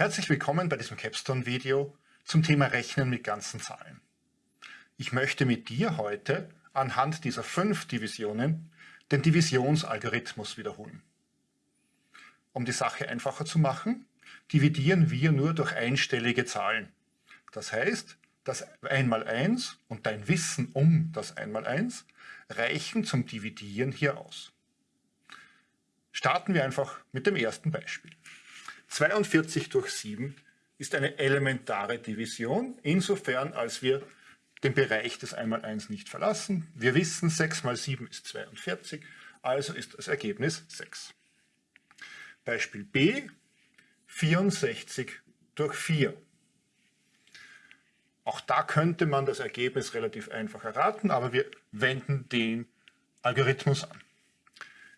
Herzlich willkommen bei diesem Capstone-Video zum Thema Rechnen mit ganzen Zahlen. Ich möchte mit dir heute anhand dieser fünf Divisionen den Divisionsalgorithmus wiederholen. Um die Sache einfacher zu machen, dividieren wir nur durch einstellige Zahlen. Das heißt, das 1 mal 1 und dein Wissen um das 1 mal 1 reichen zum Dividieren hier aus. Starten wir einfach mit dem ersten Beispiel. 42 durch 7 ist eine elementare Division, insofern als wir den Bereich des 1x1 nicht verlassen. Wir wissen, 6 mal 7 ist 42, also ist das Ergebnis 6. Beispiel B, 64 durch 4. Auch da könnte man das Ergebnis relativ einfach erraten, aber wir wenden den Algorithmus an.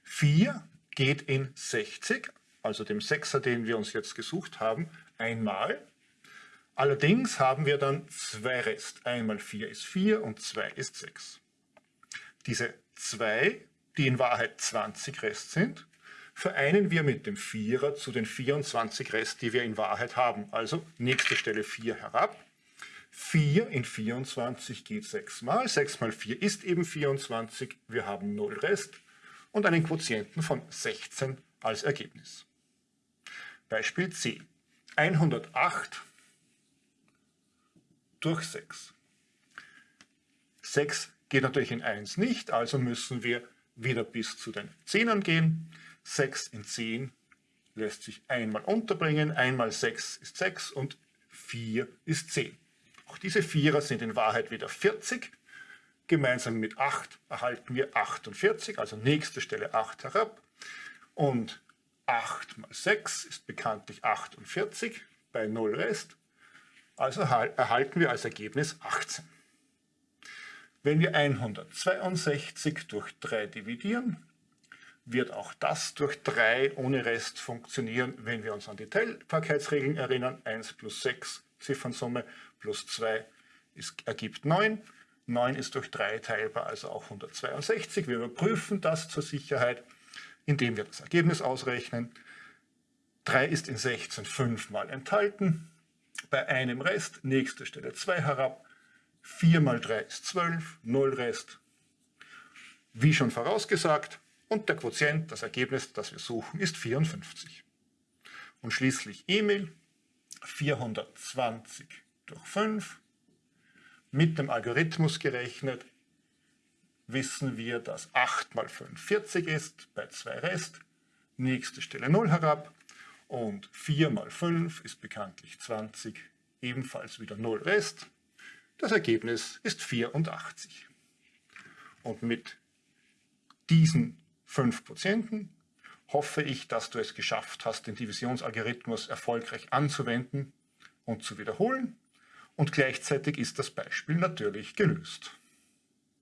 4 geht in 60, also dem Sechser, den wir uns jetzt gesucht haben, einmal. Allerdings haben wir dann zwei Rest. Einmal 4 ist 4 und 2 ist 6. Diese 2, die in Wahrheit 20 Rest sind, vereinen wir mit dem Vierer zu den 24 Rest, die wir in Wahrheit haben. Also nächste Stelle 4 herab. 4 in 24 geht 6 mal. 6 mal 4 ist eben 24. Wir haben 0 Rest und einen Quotienten von 16 als Ergebnis. Beispiel C. 108 durch 6. 6 geht natürlich in 1 nicht, also müssen wir wieder bis zu den Zehnern gehen. 6 in 10 lässt sich einmal unterbringen, einmal 6 ist 6 und 4 ist 10. Auch diese Vierer sind in Wahrheit wieder 40. Gemeinsam mit 8 erhalten wir 48, also nächste Stelle 8 herab. Und 8 mal 6 ist bekanntlich 48 bei 0 Rest. Also erhalten wir als Ergebnis 18. Wenn wir 162 durch 3 dividieren, wird auch das durch 3 ohne Rest funktionieren, wenn wir uns an die Teilbarkeitsregeln erinnern. 1 plus 6 Ziffernsumme plus 2 ist, ergibt 9. 9 ist durch 3 teilbar, also auch 162. Wir überprüfen das zur Sicherheit indem wir das Ergebnis ausrechnen. 3 ist in 16 fünfmal enthalten. Bei einem Rest, nächste Stelle 2 herab. 4 mal 3 ist 12, 0 Rest. Wie schon vorausgesagt. Und der Quotient, das Ergebnis, das wir suchen, ist 54. Und schließlich Emil, 420 durch 5, mit dem Algorithmus gerechnet, wissen wir, dass 8 mal 5 40 ist, bei 2 Rest, nächste Stelle 0 herab und 4 mal 5 ist bekanntlich 20, ebenfalls wieder 0 Rest. Das Ergebnis ist 84. Und mit diesen 5 Quotienten hoffe ich, dass du es geschafft hast, den Divisionsalgorithmus erfolgreich anzuwenden und zu wiederholen. Und gleichzeitig ist das Beispiel natürlich gelöst.